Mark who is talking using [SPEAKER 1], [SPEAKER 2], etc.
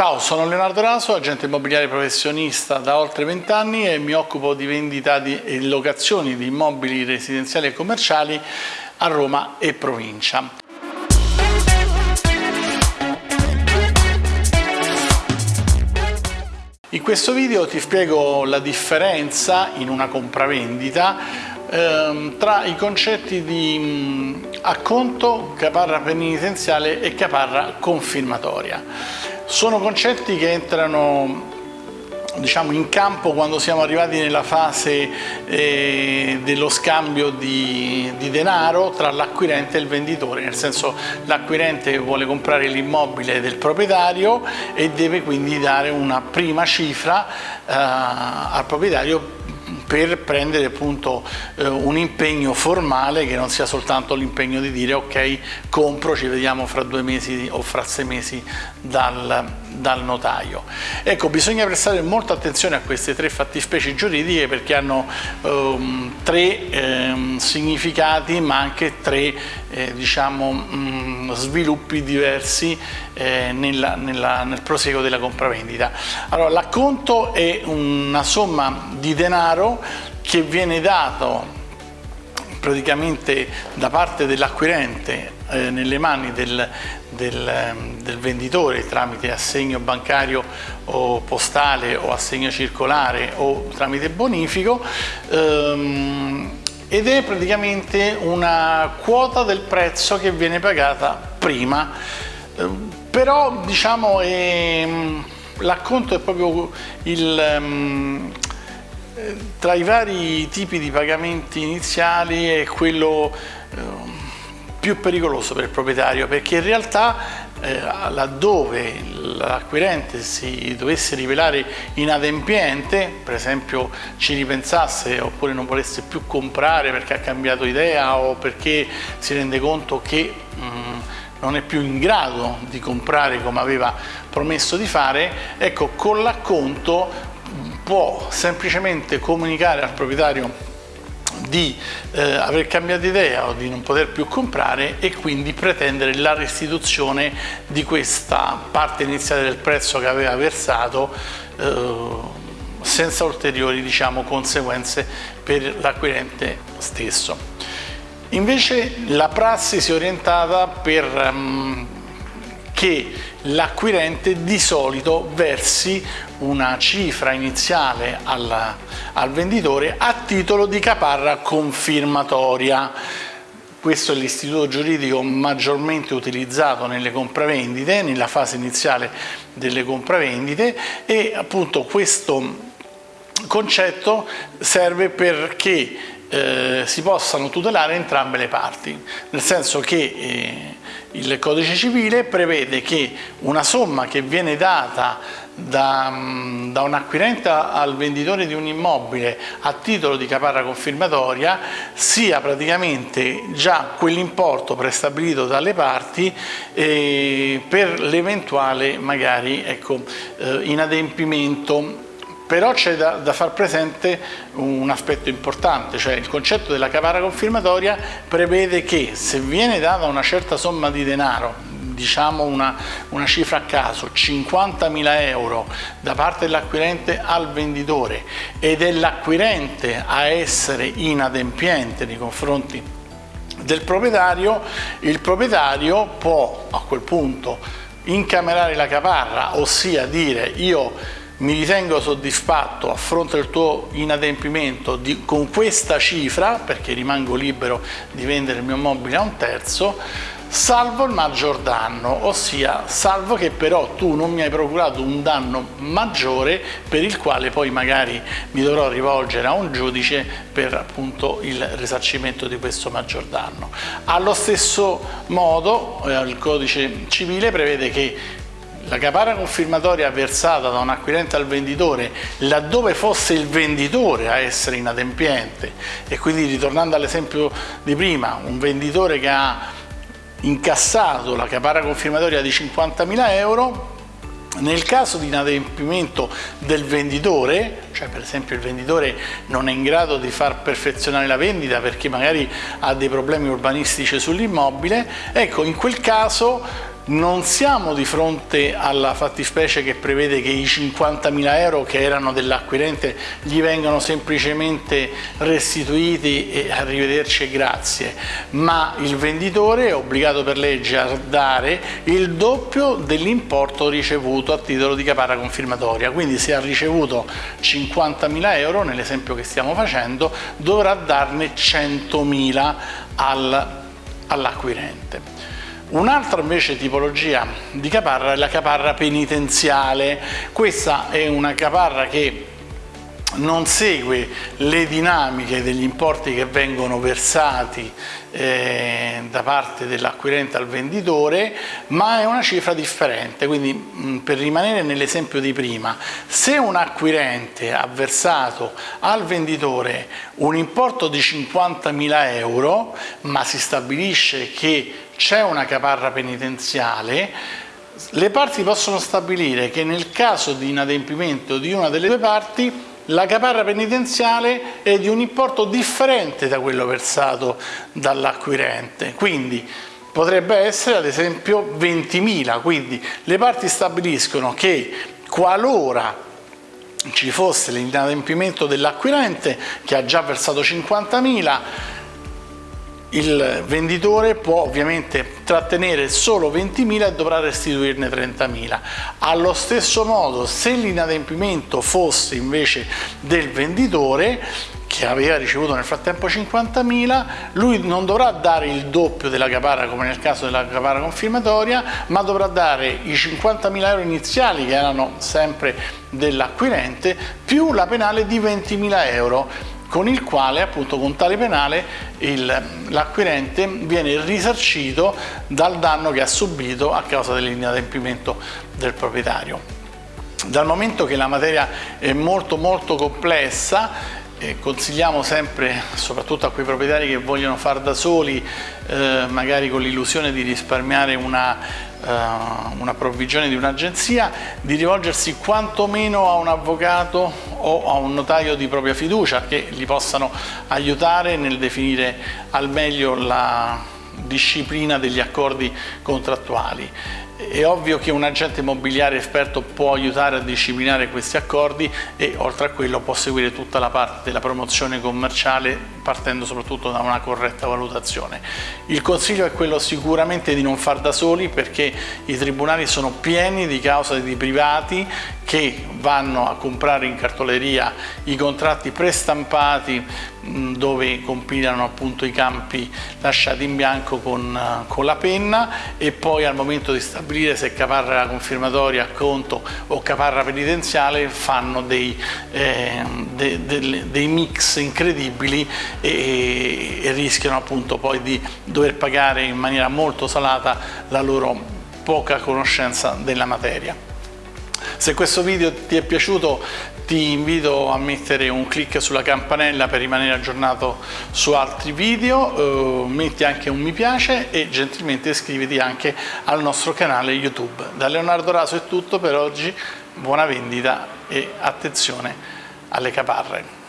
[SPEAKER 1] Ciao, sono Leonardo Raso, agente immobiliare professionista da oltre 20 anni e mi occupo di vendita e locazioni di immobili residenziali e commerciali a Roma e provincia. In questo video ti spiego la differenza in una compravendita ehm, tra i concetti di mh, acconto, caparra penitenziale e caparra confirmatoria. Sono concetti che entrano diciamo, in campo quando siamo arrivati nella fase eh, dello scambio di, di denaro tra l'acquirente e il venditore, nel senso l'acquirente vuole comprare l'immobile del proprietario e deve quindi dare una prima cifra eh, al proprietario per prendere appunto eh, un impegno formale che non sia soltanto l'impegno di dire ok compro, ci vediamo fra due mesi o fra sei mesi dal, dal notaio. Ecco, bisogna prestare molta attenzione a queste tre fattispecie giuridiche perché hanno ehm, tre ehm, significati ma anche tre eh, diciamo, mh, mm, sviluppi diversi eh, nella, nella, nel proseguo della compravendita. Allora, l'acconto è una somma di denaro che viene dato praticamente da parte dell'acquirente eh, nelle mani del, del, ehm, del, venditore tramite assegno bancario o postale o assegno circolare o tramite bonifico ehm, ed è praticamente una quota del prezzo che viene pagata prima. Eh, però diciamo ehm, l'acconto è proprio il um, tra i vari tipi di pagamenti iniziali è quello eh, più pericoloso per il proprietario perché in realtà eh, laddove l'acquirente si dovesse rivelare inadempiente, per esempio ci ripensasse oppure non volesse più comprare perché ha cambiato idea o perché si rende conto che mm, non è più in grado di comprare come aveva promesso di fare, ecco con l'acconto può semplicemente comunicare al proprietario di eh, aver cambiato idea o di non poter più comprare e quindi pretendere la restituzione di questa parte iniziale del prezzo che aveva versato eh, senza ulteriori diciamo, conseguenze per l'acquirente stesso. Invece la prassi si è orientata per um, che l'acquirente di solito versi una cifra iniziale al, al venditore a titolo di caparra confirmatoria. Questo è l'istituto giuridico maggiormente utilizzato nelle compravendite, nella fase iniziale delle compravendite e appunto questo concetto serve perché eh, si possano tutelare entrambe le parti, nel senso che eh, il codice civile prevede che una somma che viene data da, mm, da, un acquirente al venditore di un immobile a titolo di caparra confirmatoria sia praticamente già quell'importo prestabilito dalle parti eh, per l'eventuale magari ecco, eh, inadempimento però c'è da, da, far presente un aspetto importante, cioè il concetto della caparra confirmatoria prevede che se viene data una certa somma di denaro, diciamo una, una cifra a caso, 50.000 euro da parte dell'acquirente al venditore ed è l'acquirente a essere inadempiente nei confronti del proprietario, il proprietario può a quel punto incamerare la caparra, ossia dire io mi ritengo soddisfatto a fronte del tuo inadempimento di, con questa cifra, perché rimango libero di vendere il mio mobile a un terzo, salvo il maggior danno, ossia salvo che però tu non mi hai procurato un danno maggiore per il quale poi magari mi dovrò rivolgere a un giudice per appunto il risarcimento di questo maggior danno. Allo stesso modo eh, il codice civile prevede che la caparra confirmatoria versata da un acquirente al venditore laddove fosse il venditore a essere inadempiente. E quindi ritornando all'esempio di prima, un venditore che ha incassato la caparra confirmatoria di 50.000 euro nel caso di inadempimento del venditore, cioè per esempio il venditore non è in grado di far perfezionare la vendita perché magari ha dei problemi urbanistici sull'immobile, ecco in quel caso non siamo di fronte alla fattispecie che prevede che i 50.000 euro che erano dell'acquirente gli vengano semplicemente restituiti e arrivederci e grazie, ma il venditore è obbligato per legge a dare il doppio dell'importo ricevuto a titolo di caparra confermatoria, quindi se ha ricevuto 50.000 euro, nell'esempio che stiamo facendo, dovrà darne 100.000 all'acquirente. Un'altra invece tipologia di caparra è la caparra penitenziale. Questa è una caparra che non segue le dinamiche degli importi che vengono versati eh, da parte dell'acquirente al venditore, ma è una cifra differente. Quindi mh, per rimanere nell'esempio di prima, se un acquirente ha versato al venditore un importo di 50.000 euro, ma si stabilisce che c'è una caparra penitenziale, le parti possono stabilire che nel caso di inadempimento di una delle due parti la caparra penitenziale è di un importo differente da quello versato dall'acquirente, quindi potrebbe essere ad esempio 20.000, quindi le parti stabiliscono che qualora ci fosse l'inadempimento dell'acquirente che ha già versato 50.000 il venditore può ovviamente trattenere solo 20.000 e dovrà restituirne 30.000. Allo stesso modo, se l'inadempimento fosse invece del venditore, che aveva ricevuto nel frattempo 50.000, lui non dovrà dare il doppio della caparra come nel caso della caparra confirmatoria, ma dovrà dare i 50.000 euro iniziali che erano sempre dell'acquirente più la penale di 20.000 euro con il quale appunto con tale penale l'acquirente viene risarcito dal danno che ha subito a causa dell'inadempimento del proprietario. Dal momento che la materia è molto molto complessa eh, consigliamo sempre, soprattutto a quei proprietari che vogliono far da soli, eh, magari con l'illusione di risparmiare una, una provvigione di un'agenzia, di rivolgersi quantomeno a un avvocato o a un notaio di propria fiducia che li possano aiutare nel definire al meglio la disciplina degli accordi contrattuali. È ovvio che un agente immobiliare esperto può aiutare a disciplinare questi accordi e oltre a quello può seguire tutta la parte della promozione commerciale partendo soprattutto da una corretta valutazione. Il consiglio è quello sicuramente di non far da soli perché i tribunali sono pieni di cause di privati che vanno a comprare in cartoleria i contratti prestampati dove compilano appunto i campi lasciati in bianco con, con, la penna e poi al momento di stabilire se caparra confermatoria conto o caparra penitenziale fanno dei, eh, de, de, dei mix incredibili e, e rischiano appunto poi di dover pagare in maniera molto salata la loro poca conoscenza della materia. Se questo video ti è piaciuto ti invito a mettere un clic sulla campanella per rimanere aggiornato su altri video, eh, metti anche un mi piace e gentilmente iscriviti anche al nostro canale YouTube. Da Leonardo Raso è tutto per oggi, buona vendita e attenzione alle caparre.